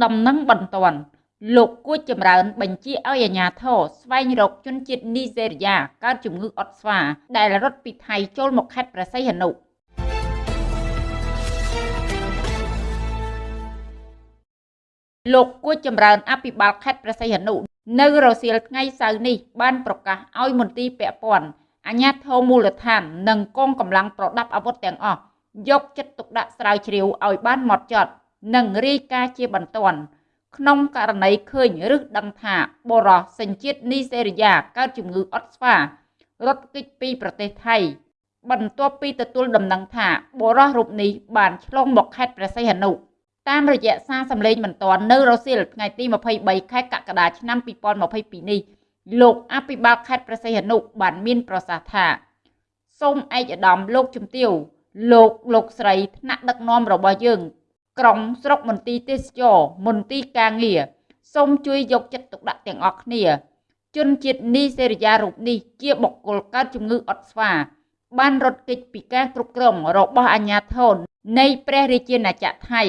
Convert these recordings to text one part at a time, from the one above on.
ដំណឹងបន្ទាន់លោកគួចចម្រើនបញ្ជាឲ្យអាជ្ញាធរស្វែងរកជនជាតិនីហ្សេរីយ៉ាកើតជំងឺអុតស្វា ដែលរត់ពីថៃចូលមកខេត្តព្រះសីហនុលោកគួចចម្រើនអភិបាលខេត្តព្រះសីហនុនៅរសៀលថ្ងៃសៅរ៍នេះបានប្រកាសឲ្យមន្ទីរពាក់ព័ន្ធអាជ្ញាធរមូលដ្ឋាន និងកងកម្លាំងប្រដាប់អាវុធទាំងអស់យកចិត្តទុកដាក់ស្រាវជ្រាវឲ្យបានហ្មត់ចត់ និងរាយការណ៍ជាបន្ទាន់ក្នុងករណីឃើញឬដឹងថាបរោះសញ្ជាតិនីសេរីយ៉ាកើតជំងឺអុតស្វារត់គេចពីប្រទេសថៃ បន្ទាប់ពីទទួលដំណឹងថាបរោះរូបនេះបានឆ្លងមកខេត្តព្រះសីហនុតាមរយៈសារសម្លេងបន្ទាន់នៅរសៀលថ្ងៃទី23ខែកក្កដាឆ្នាំ2022នេះលោកអភិបាលខេត្តព្រះសីហនុបានមានប្រសាសន៍ថាសូមឯកឧត្តមលោកជំទាវលោកលោកស្រីថ្នាក់ដឹកនាំរបស់យើង ក្រុងស្រុកមន្ទីរទេសចរមន្ទីរការងារសូមជួយយកចិត្តទុកដាក់ទាំងអស់គ្នា ជនជាតិនីសេរីយ៉ារូបនេះជាបុគ្គលកើតជំងឺអុតស្វា បានរត់គេចពីការគ្រប់គ្រងរបស់អាជ្ញាធរនៃព្រះរាជាណាចក្រថៃ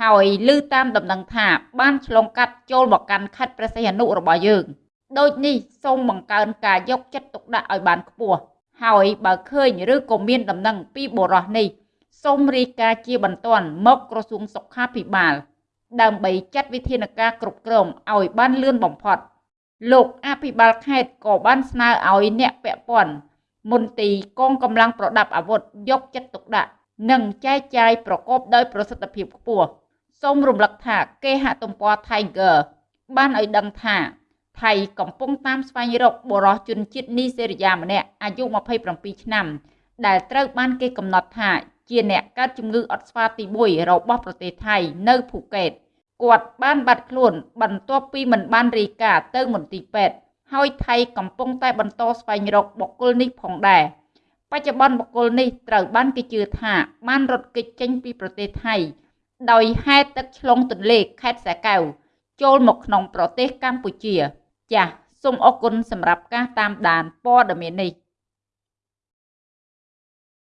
ហើយឮតាមដំណឹងថាបានឆ្លងកាត់ចូលមកកាន់ខេត្តព្រះសីហនុរបស់យើងដូចនេះសូមបង្កើនការយកចិត្តទុកដាក់ឲ្យបានខ្ពស់ហើយបើឃើញឬក៏មានដំណឹងពីបុរសនេះ សូមរាយការណ៍ជាបន្ទាន់មកក្រសួងសុខាភិបាល ដើម្បីចាត់វិធានការគ្រប់គ្រងឲ្យបានលឿនបំផុត លោកអភិបាលខេត្តក៏បានស្នើឲ្យអ្នកពាក់ព័ន្ធមន្ទីរកងកម្លាំងប្រដាប់អាវុធយកចិត្តទុកដាក់និងចែកចាយប្រកបដោយប្រសិទ្ធភាពខ្ពស់សូមរំលឹកថាគេហទំព័រ Tiger បានឲ្យដឹងថាថៃកំពុងតាមស្វែងរកបុរសជនជាតិនីសេរីយ៉ាម្នាក់អាយុ27ឆ្នាំ ដែលត្រូវបានគេកំណត់ថា ជាអ្នកកើតជំងឺអុតស្វាទី1របស់ប្រទេសថៃនៅភូកេតគាត់បានបាត់ខ្លួនបន្ទាប់ពីមិនបានរាយការណ៍ទៅមន្ទីរពេទ្យហើយថៃកំពុងតែបន្តស្វែងរកបុគ្គលនេះផងដែរបច្ចុប្បន្នបុគ្គលនេះត្រូវបានគេជឿថាបានរត់គេចចេញពីប្រទេសថៃដោយហែកទឹកឆ្លងទន្លេខេត្តសាកែវចូលមកក្នុងប្រទេសកម្ពុជា ចាសសូមអរគុណសម្រាប់ការតាមដានព័ត៌មាននេះ